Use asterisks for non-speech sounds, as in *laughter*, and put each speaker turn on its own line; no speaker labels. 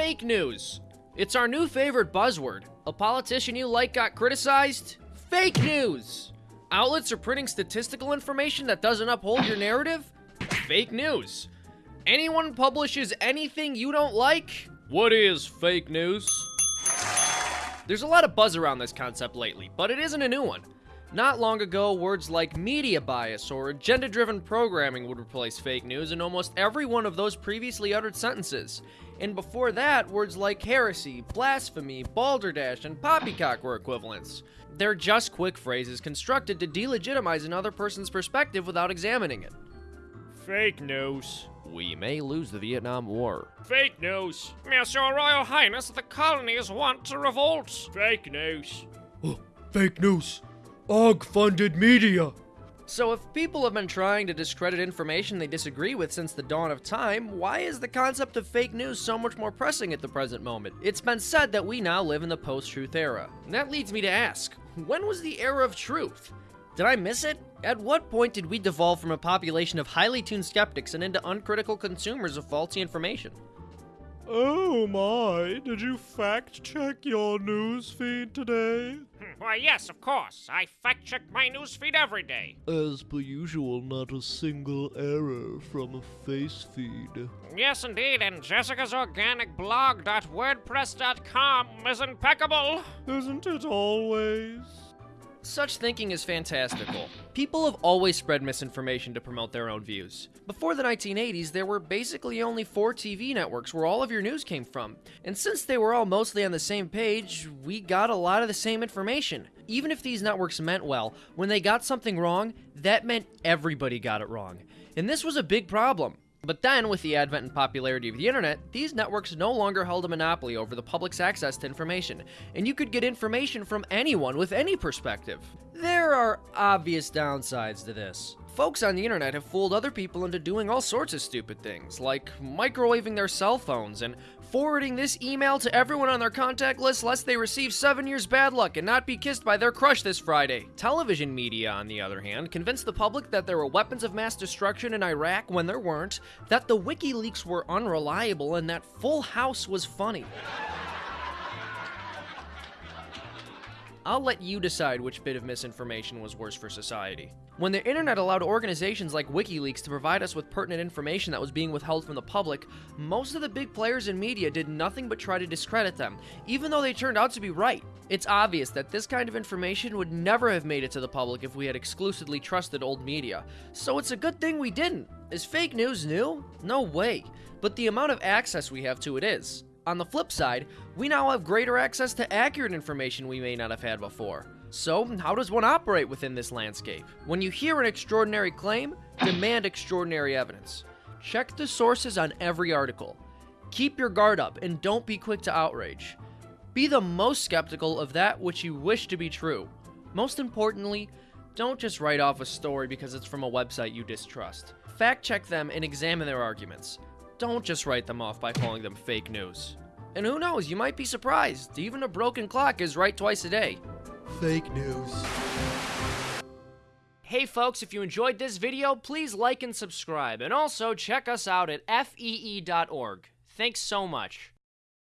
Fake news. It's our new favorite buzzword. A politician you like got criticized? Fake news. Outlets are printing statistical information that doesn't uphold your narrative? Fake news. Anyone publishes anything you don't like? What is fake news? There's a lot of buzz around this concept lately, but it isn't a new one. Not long ago, words like media bias or agenda driven programming would replace fake news in almost every one of those previously uttered sentences. And before that, words like heresy, blasphemy, balderdash, and poppycock were equivalents. They're just quick phrases constructed to delegitimize another person's perspective without examining it.
Fake news.
We may lose the Vietnam War.
Fake news.
Yes, your royal highness, the colonies want to revolt.
Fake news.
Oh, *gasps* Fake news. Og funded media.
So, if people have been trying to discredit information they disagree with since the dawn of time, why is the concept of fake news so much more pressing at the present moment? It's been said that we now live in the post truth era. And that leads me to ask when was the era of truth? Did I miss it? At what point did we devolve from a population of highly tuned skeptics and into uncritical consumers of faulty information?
Oh my, did you fact check your news feed today?
Why, yes, of course. I fact check my newsfeed every day.
As per usual, not a single error from a face feed.
Yes, indeed, and Jessica's organic blog.wordpress.com is impeccable.
Isn't it always?
Such thinking is fantastical. *coughs* People have always spread misinformation to promote their own views. Before the 1980s, there were basically only four TV networks where all of your news came from. And since they were all mostly on the same page, we got a lot of the same information. Even if these networks meant well, when they got something wrong, that meant everybody got it wrong. And this was a big problem. But then, with the advent and popularity of the internet, these networks no longer held a monopoly over the public's access to information, and you could get information from anyone with any perspective. There are obvious downsides to this. Folks on the internet have fooled other people into doing all sorts of stupid things, like microwaving their cell phones and forwarding this email to everyone on their contact list lest they receive seven years bad luck and not be kissed by their crush this Friday. Television media, on the other hand, convinced the public that there were weapons of mass destruction in Iraq when there weren't, that the WikiLeaks were unreliable, and that Full House was funny. I'll let you decide which bit of misinformation was worse for society. When the internet allowed organizations like WikiLeaks to provide us with pertinent information that was being withheld from the public, most of the big players in media did nothing but try to discredit them, even though they turned out to be right. It's obvious that this kind of information would never have made it to the public if we had exclusively trusted old media. So it's a good thing we didn't. Is fake news new? No way. But the amount of access we have to it is. On the flip side, we now have greater access to accurate information we may not have had before. So, how does one operate within this landscape? When you hear an extraordinary claim, demand extraordinary evidence. Check the sources on every article. Keep your guard up and don't be quick to outrage. Be the most skeptical of that which you wish to be true. Most importantly, don't just write off a story because it's from a website you distrust. Fact check them and examine their arguments. Don't just write them off by calling them fake news. And who knows, you might be surprised. Even a broken clock is right twice a day.
Fake news.
Hey folks, if you enjoyed this video, please like and subscribe, and also check us out at fee.org. Thanks so much.